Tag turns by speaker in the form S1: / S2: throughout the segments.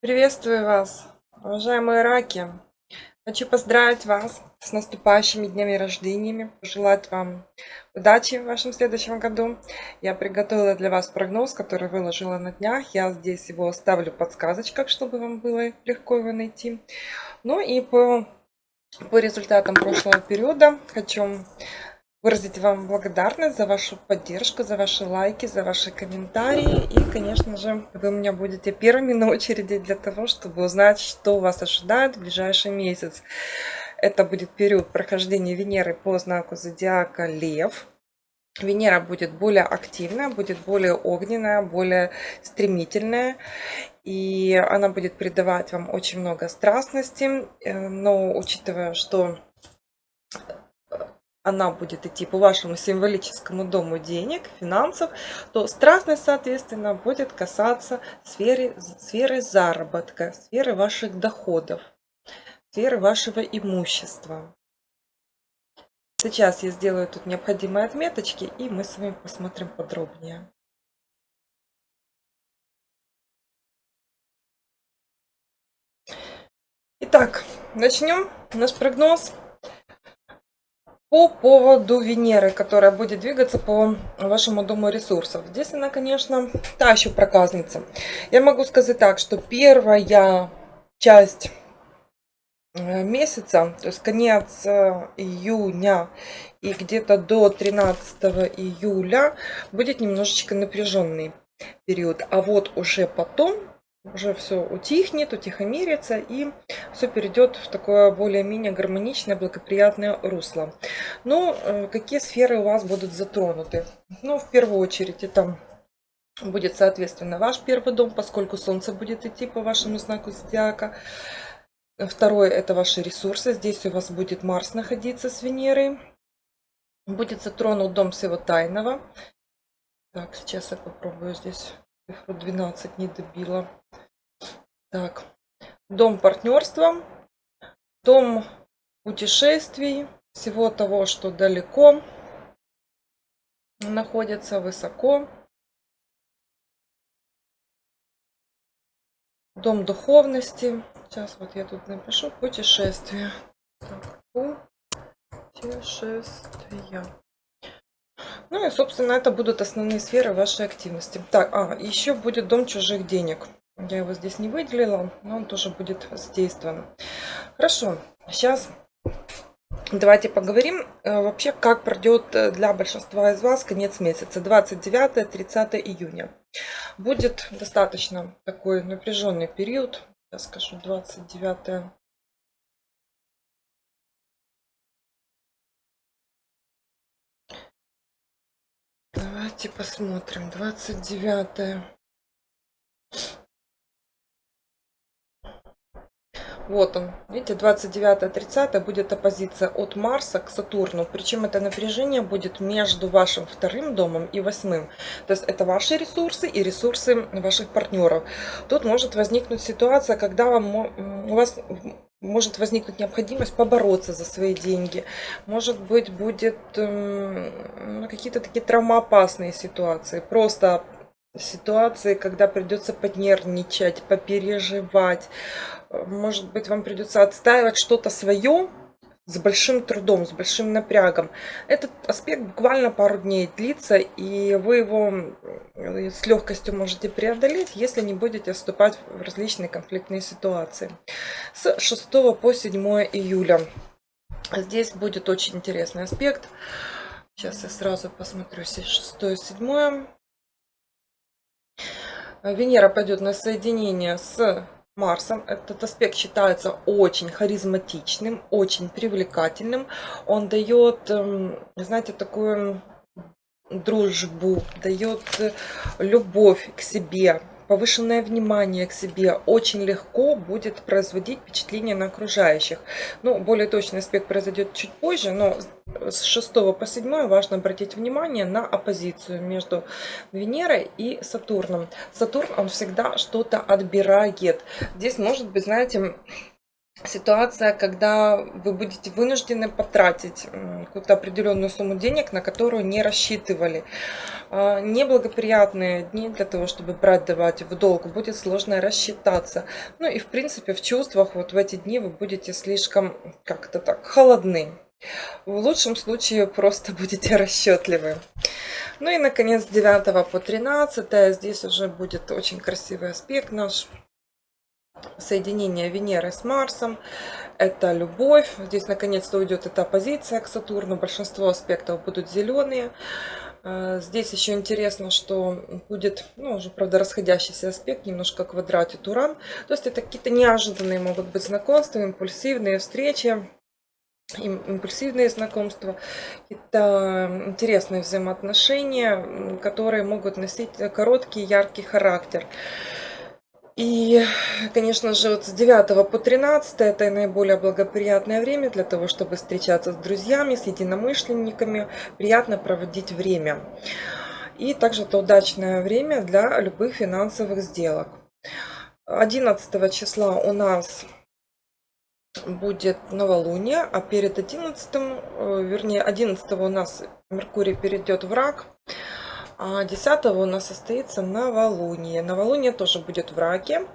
S1: Приветствую вас, уважаемые раки! Хочу поздравить вас с наступающими днями рождениями, пожелать вам удачи в вашем следующем году. Я приготовила для вас прогноз, который выложила на днях. Я здесь его оставлю в подсказочках, чтобы вам было легко его найти. Ну и по, по результатам прошлого периода хочу выразить вам благодарность за вашу поддержку, за ваши лайки, за ваши комментарии. И, конечно же, вы у меня будете первыми на очереди для того, чтобы узнать, что вас ожидает в ближайший месяц. Это будет период прохождения Венеры по знаку зодиака Лев. Венера будет более активная, будет более огненная, более стремительная. И она будет придавать вам очень много страстности. Э, но учитывая, что она будет идти по вашему символическому дому денег, финансов, то страстность, соответственно, будет касаться сферы, сферы заработка, сферы ваших доходов, сферы вашего имущества. Сейчас я сделаю тут необходимые отметочки, и мы с вами посмотрим подробнее. Итак, начнем наш прогноз по поводу Венеры, которая будет двигаться по вашему дому ресурсов. Здесь она, конечно, та еще проказница. Я могу сказать так, что первая часть э, месяца, то есть конец э, июня и где-то до 13 июля будет немножечко напряженный период. А вот уже потом уже все утихнет, утихомирится и все перейдет в такое более-менее гармоничное, благоприятное русло. Ну, э, какие сферы у вас будут затронуты? Ну, в первую очередь, это будет, соответственно, ваш первый дом, поскольку Солнце будет идти по вашему знаку зодиака. Второе, это ваши ресурсы. Здесь у вас будет Марс находиться с Венерой. Будет затронут дом всего тайного. Так, сейчас я попробую здесь цифру 12 не добила. Так, дом партнерства, дом путешествий, всего того, что далеко находится, высоко. Дом духовности. Сейчас вот я тут напишу путешествие. Так, путешествия. Ну и, собственно, это будут основные сферы вашей активности. Так, а, еще будет дом чужих денег. Я его здесь не выделила, но он тоже будет задействован. Хорошо, сейчас давайте поговорим э, вообще, как пройдет э, для большинства из вас конец месяца, 29-30 июня. Будет достаточно такой напряженный период, я скажу 29 Давайте посмотрим. 29. Вот он. Видите, 29-30 будет оппозиция от Марса к Сатурну. Причем это напряжение будет между вашим вторым домом и восьмым. То есть это ваши ресурсы и ресурсы ваших партнеров. Тут может возникнуть ситуация, когда вам, у вас может возникнуть необходимость побороться за свои деньги. Может быть, будет э, какие-то такие травмоопасные ситуации. Просто ситуации, когда придется поднервничать, попереживать. Может быть, вам придется отстаивать что-то свое, с большим трудом, с большим напрягом. Этот аспект буквально пару дней длится, и вы его э, с легкостью можете преодолеть, если не будете вступать в различные конфликтные ситуации. С 6 по 7 июля. Здесь будет очень интересный аспект. Сейчас я сразу посмотрю 6 и 7. Венера пойдет на соединение с Марсом. Этот аспект считается очень харизматичным, очень привлекательным. Он дает, эм, знаете, такую дружбу, дает любовь к себе, повышенное внимание к себе очень легко будет производить впечатление на окружающих. Ну, более точный аспект произойдет чуть позже, но с 6 по 7 важно обратить внимание на оппозицию между Венерой и Сатурном. Сатурн, он всегда что-то отбирает. Здесь может быть, знаете, ситуация, когда вы будете вынуждены потратить какую-то определенную сумму денег, на которую не рассчитывали. А, неблагоприятные дни для того, чтобы брать, давать в долг, будет сложно рассчитаться. Ну и в принципе в чувствах вот в эти дни вы будете слишком как-то так холодны. В лучшем случае просто будете расчетливы. Ну и наконец 9 по 13 здесь уже будет очень красивый аспект наш соединение Венеры с Марсом, это любовь. Здесь наконец-то уйдет эта оппозиция к Сатурну, большинство аспектов будут зеленые. А, здесь еще интересно, что будет, ну, уже, правда, расходящийся аспект, немножко квадратит Уран. То есть это какие-то неожиданные могут быть знакомства, импульсивные встречи, импульсивные знакомства, какие-то интересные взаимоотношения, которые могут носить короткий, яркий характер. И, конечно же, вот с 9 по 13 это наиболее благоприятное время для того, чтобы встречаться с друзьями, с единомышленниками, приятно проводить время. И также это удачное время для любых финансовых сделок. 11 числа у нас будет новолуние, а перед 11, э, вернее 11 у нас Меркурий перейдет в рак. А 10 у нас состоится новолуние. Новолуние тоже будет в раке.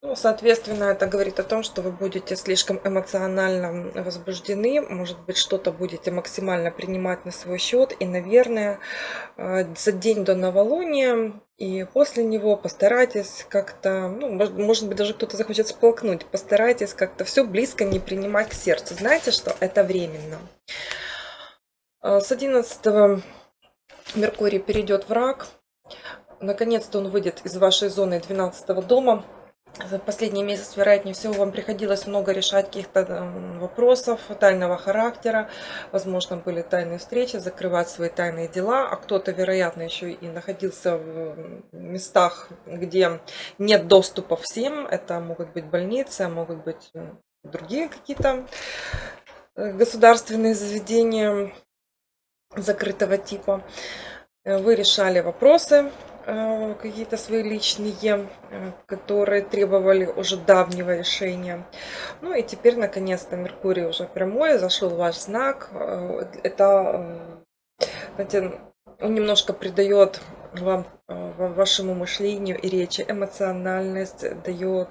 S1: Ну, соответственно, это говорит о том, что вы будете слишком эмоционально возбуждены, может быть, что-то будете максимально принимать на свой счет. И, наверное, э, за день до новолуния и после него постарайтесь как-то, ну, может, может быть, даже кто-то захочет сполкнуть, постарайтесь как-то все близко не принимать к сердцу. Знаете, что это временно. Э, с 11 Меркурий перейдет в рак. Наконец-то он выйдет из вашей зоны 12 дома. За последний месяц, вероятнее всего, вам приходилось много решать каких-то эм, вопросов тайного характера. Возможно, были тайные встречи, закрывать свои тайные дела. А кто-то, вероятно, еще и находился в местах, где нет доступа всем. Это могут быть больницы, могут быть другие какие-то э, государственные заведения закрытого типа. Э, вы решали вопросы э, какие-то свои личные, э, которые требовали уже давнего решения. Ну и теперь, наконец-то, Меркурий уже прямой, зашел ваш знак. Это, знаете, немножко придает вам, вашему мышлению и речи эмоциональность, дает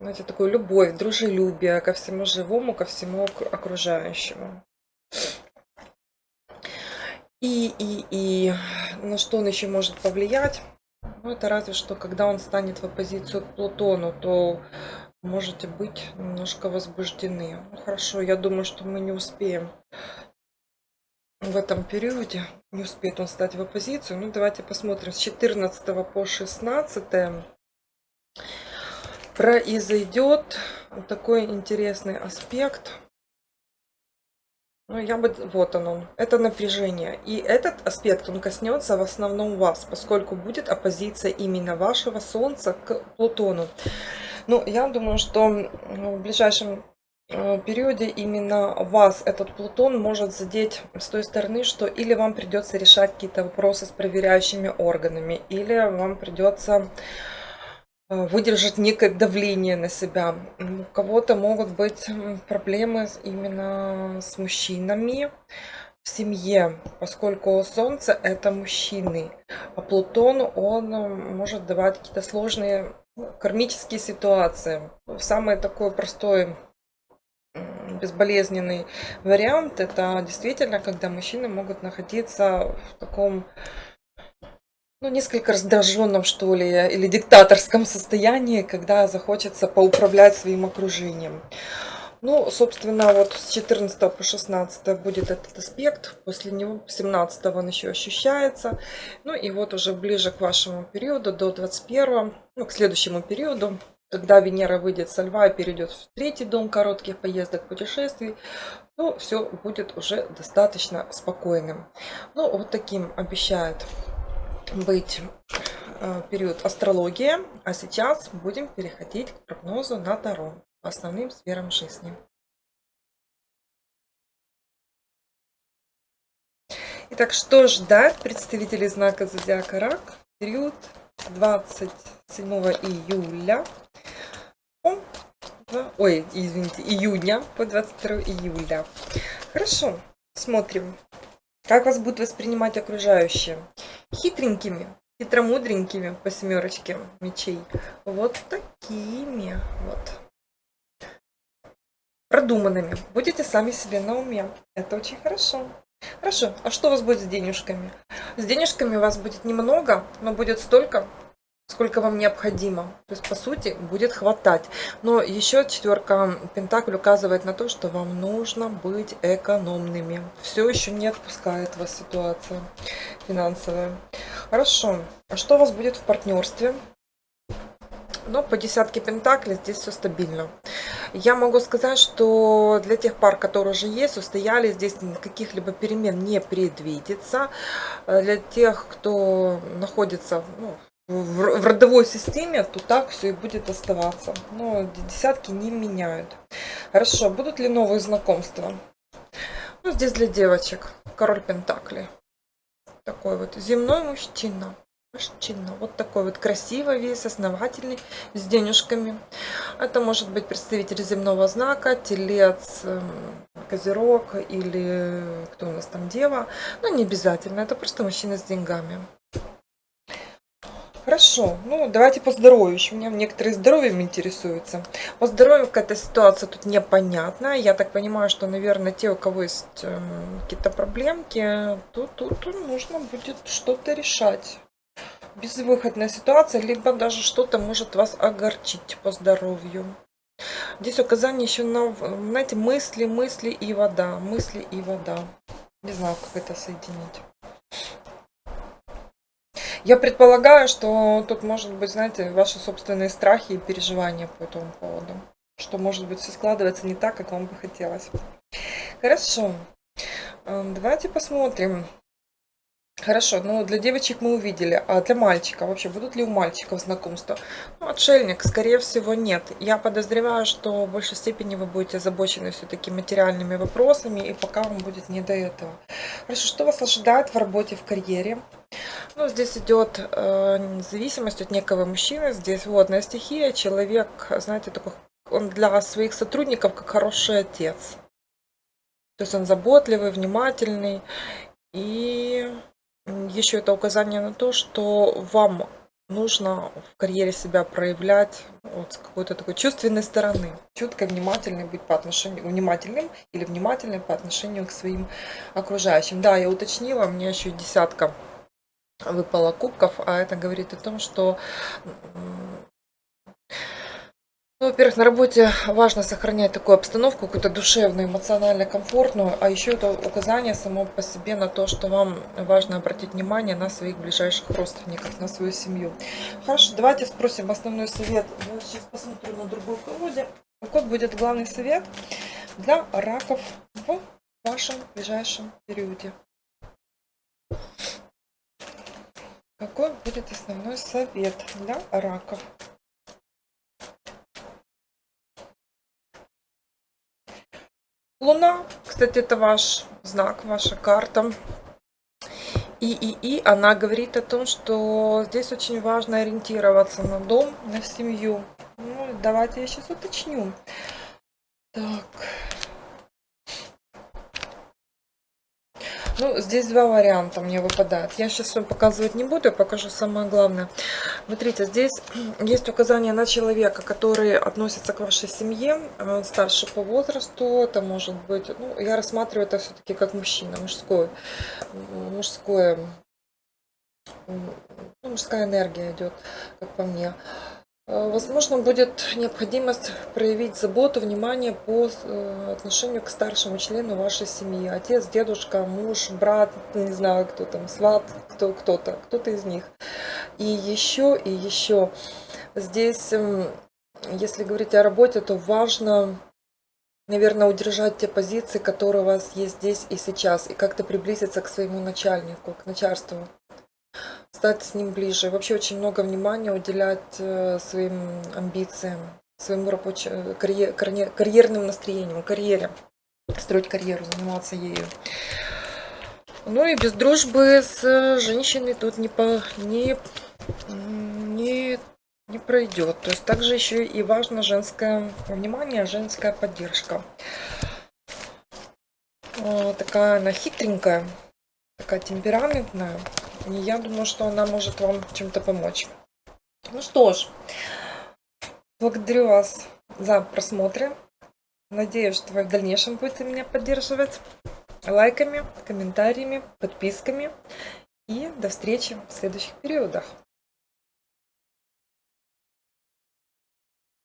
S1: знаете, такую любовь, дружелюбие ко всему живому, ко всему окружающему. И, и, и на что он еще может повлиять? Ну, это разве что, когда он станет в оппозицию к Плутону, то можете быть немножко возбуждены. Ну, хорошо, я думаю, что мы не успеем в этом периоде. Не успеет он стать в оппозицию. Ну, давайте посмотрим. С 14 по 16 произойдет такой интересный аспект. Ну, я бы... Вот оно. Это напряжение. И этот аспект, он коснется в основном вас, поскольку будет оппозиция именно вашего Солнца к Плутону. Ну, я думаю, что в ближайшем э, периоде именно вас этот Плутон может задеть с той стороны, что или вам придется решать какие-то вопросы с проверяющими органами, или вам придется выдержать некое давление на себя. У кого-то могут быть проблемы именно с мужчинами в семье, поскольку Солнце это мужчины, а Плутон он может давать какие-то сложные ну, кармические ситуации. Самый такой простой безболезненный вариант это действительно, когда мужчины могут находиться в таком ну, несколько раздраженном, что ли, или диктаторском состоянии, когда захочется поуправлять своим окружением. Ну, собственно, вот с 14 по 16 будет этот аспект, после него 17 он еще ощущается. Ну и вот уже ближе к вашему периоду, до 21, ну, к следующему периоду, когда Венера выйдет со льва и перейдет в третий дом коротких поездок, путешествий, то все будет уже достаточно спокойным. Ну, вот таким обещает быть э, период астрологии, а сейчас будем переходить к прогнозу на Таро по основным сферам жизни. Итак, что ждать представителей знака Зодиака Рак в период с 27 июля ой, извините, июня по 22 июля. Хорошо, смотрим, как вас будут воспринимать окружающие. Хитренькими, хитромудренькими по семерочке мечей. Вот такими вот. Продуманными. Будете сами себе на уме. Это очень хорошо. Хорошо, а что у вас будет с денежками? С денежками у вас будет немного, но будет столько, сколько вам необходимо. То есть, по сути, будет хватать. Но еще четверка Пентакль указывает на то, что вам нужно быть экономными. Все еще не отпускает вас ситуация финансовая. Хорошо. А что у вас будет в партнерстве? Но по десятке пентаклей здесь все стабильно. Я могу сказать, что для тех пар, которые уже есть, устояли, здесь каких-либо перемен не предвидится. Для тех, кто находится ну, в, в родовой системе, то так все и будет оставаться. Но десятки не меняют. Хорошо, будут ли новые знакомства? Ну, здесь для девочек. Король Пентакли. Такой вот земной мужчина. Мужчина. Вот такой вот красивый весь, основательный, с денежками. Это может быть представитель земного знака, телец, эм, козерог или кто у нас там, дева. Но не обязательно, это просто мужчина с деньгами. Хорошо, ну давайте по здоровью. Еще меня некоторые здоровьем интересуются. По здоровью какая-то ситуация тут непонятная. Я так понимаю, что, наверное, те, у кого есть э, какие-то проблемки, то тут нужно будет что-то решать. Безвыходная ситуация, либо даже что-то может вас огорчить по здоровью. Здесь указание еще на, знаете, мысли, мысли и вода. Мысли и вода. Не знаю, как это соединить. Я предполагаю, что тут может быть, знаете, ваши собственные страхи и переживания по этому поводу. Что, может быть, все складывается не так, как вам бы хотелось. Хорошо. Эм, давайте посмотрим. Хорошо, ну для девочек мы увидели, а для мальчика вообще будут ли у мальчиков знакомства? Ну, отшельник, скорее всего, нет. Я подозреваю, что в большей степени вы будете озабочены все-таки материальными вопросами, и пока вам будет не до этого. Хорошо, что вас ожидает в работе, в карьере? Ну, здесь идет э, зависимость от некого мужчины. Здесь водная стихия. Человек, знаете, такой, он для своих сотрудников как хороший отец. То есть он заботливый, внимательный. И еще это указание на то, что вам нужно в карьере себя проявлять вот с какой-то такой чувственной стороны. Чутко внимательный быть по отношению, внимательным или внимательным по отношению к своим окружающим. Да, я уточнила, у меня еще десятка выпало кубков, а это говорит о том, что во-первых, на работе важно сохранять такую обстановку, какую-то душевную, эмоционально комфортную, а еще это указание само по себе на то, что вам важно обратить внимание на своих ближайших родственников, на свою семью. Хорошо, давайте спросим основной совет. Я сейчас посмотрю на другой колоде. Какой будет главный совет для раков в вашем ближайшем периоде? Какой будет основной совет для раков? Луна, кстати, это ваш знак, ваша карта. И, и, и она говорит о том, что здесь очень важно ориентироваться на дом, на семью. Ну, давайте я сейчас уточню. Так. Ну, здесь два варианта мне выпадают. Я сейчас вам показывать не буду, я покажу самое главное. Смотрите, здесь есть указание на человека, который относится к вашей семье, он старше по возрасту, это может быть, ну, я рассматриваю это все-таки как мужчина, мужской, мужское, ну, мужская энергия идет, как по мне. Э, возможно, будет необходимость проявить заботу, внимание по э, отношению к старшему члену вашей семьи. Отец, дедушка, муж, брат, не знаю, кто там, сват, кто, кто-то, кто-то из них. И еще, и еще. Здесь, эм, если говорить о работе, то важно, наверное, удержать те позиции, которые у вас есть здесь и сейчас, и как-то приблизиться к своему начальнику, к начальству стать с ним ближе. Вообще очень много внимания уделять э, своим амбициям, своему рабочему, карьер, карьерным настроением, карьере. Строить карьеру, заниматься ею. Ну и без дружбы с женщиной тут не, по, не, не не пройдет. То есть также еще и важно женское внимание, женская поддержка. Э, такая она хитренькая, такая темпераментная. И я думаю, что она может вам чем-то помочь. Ну что ж, благодарю вас за просмотр. Надеюсь, что вы в дальнейшем будете меня поддерживать лайками, комментариями, подписками. И до встречи в следующих периодах.